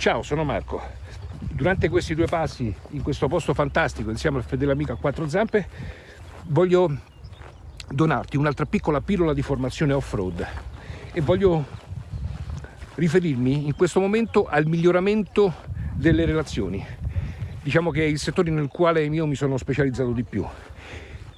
Ciao, sono Marco. Durante questi due passi in questo posto fantastico insieme al fedele amico a quattro zampe voglio donarti un'altra piccola pillola di formazione off-road e voglio riferirmi in questo momento al miglioramento delle relazioni. Diciamo che è il settore nel quale io mi sono specializzato di più.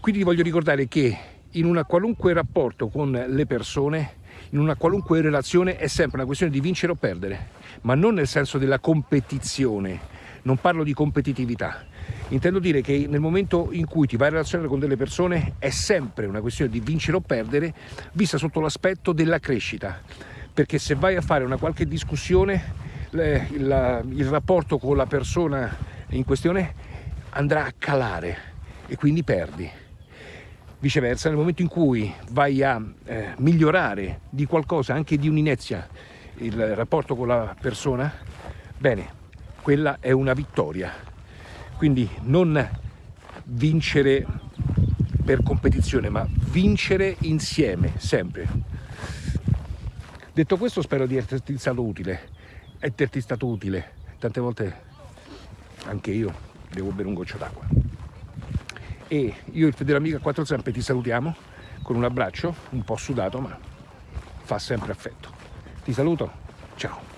Quindi voglio ricordare che in un qualunque rapporto con le persone, in una qualunque relazione è sempre una questione di vincere o perdere, ma non nel senso della competizione, non parlo di competitività. Intendo dire che nel momento in cui ti vai a relazionare con delle persone è sempre una questione di vincere o perdere, vista sotto l'aspetto della crescita. Perché se vai a fare una qualche discussione, il, rapporto con la persona in questione andrà a calare e quindi perdi. Viceversa, nel momento in cui vai a eh, migliorare di qualcosa, anche di un'inezia, il rapporto con la persona, bene, quella è una vittoria. Quindi non vincere per competizione, ma vincere insieme, sempre. Detto questo spero di esserti stato utile, esserti stato utile. Tante volte anche io devo bere un goccio d'acqua e io e il fedele amico a quattro zampe ti salutiamo con un abbraccio un po' sudato ma fa sempre affetto. Ti saluto. Ciao